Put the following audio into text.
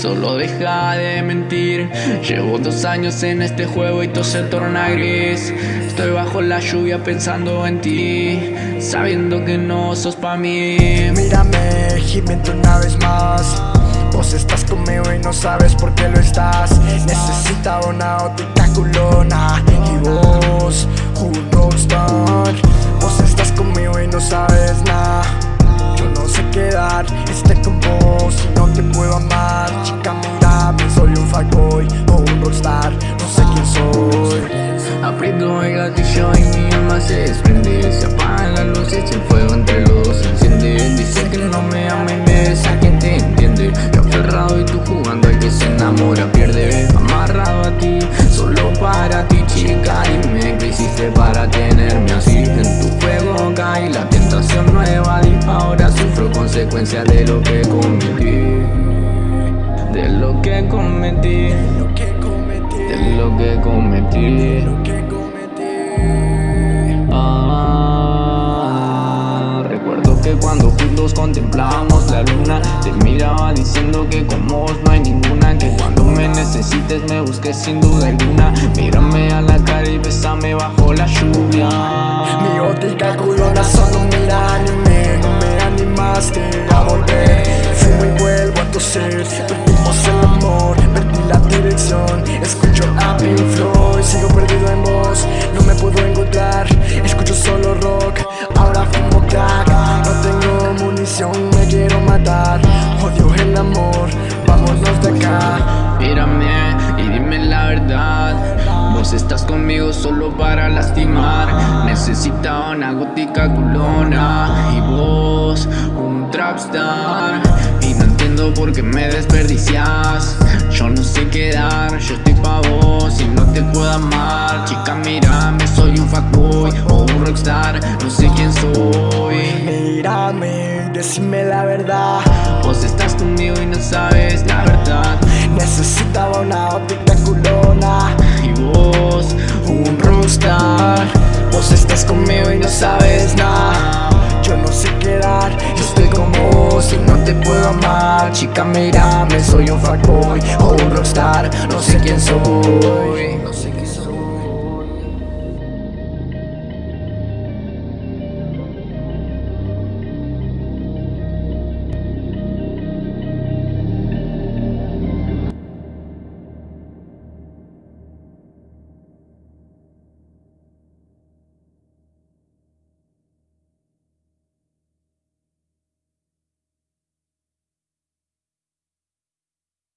Solo deja de mentir. Llevo dos años en este juego y todo se torna gris. Estoy bajo la lluvia pensando en ti Sabiendo que no sos pa' mí. Mírame, gimiendo una vez más. Vos estás conmigo y no sabes por qué lo estás. Necesitaba una óptica culona Y vos, un rockstar Aprieto el gatillo y mi alma se desprende Se apagan las luces y el fuego entre los dos se enciende. Dice que no me ama y me besa quien te entiende. Yo aferrado y tú jugando al que se enamora pierde. Amarrado a ti, solo para ti chica Dime que hiciste para tenerme así. En tu fuego cae la tentación nueva Ahora sufro consecuencias de lo que cometí. De lo que cometí. Lo que cometí, De lo que cometí diciendo que como vos no hay ninguna Que cuando me necesites me busques sin duda alguna. Mírame a la cara y besame bajo la lluvia. Mi óptica culona solo mira anime No me animaste Mírame y dime la verdad. Vos estás conmigo solo para lastimar. Necesitaba una gótica culona Y vos, un trapstar. Y no entiendo por qué me desperdicias. Yo no sé quedar, yo estoy pa' vos Y no te puedo amar. Chica mírame, soy un fuckboy O un rockstar, no sé quién soy. Mírame, decime la verdad. Vos estás conmigo y no sabes la verdad Necesitaba una óptica culona. Y vos, un rockstar. Vos estás conmigo y no sabes nada. Yo no sé quedar, yo estoy con vos y no te puedo amar. Chica mírame, soy un fuckboy o un rockstar, no sé quién soy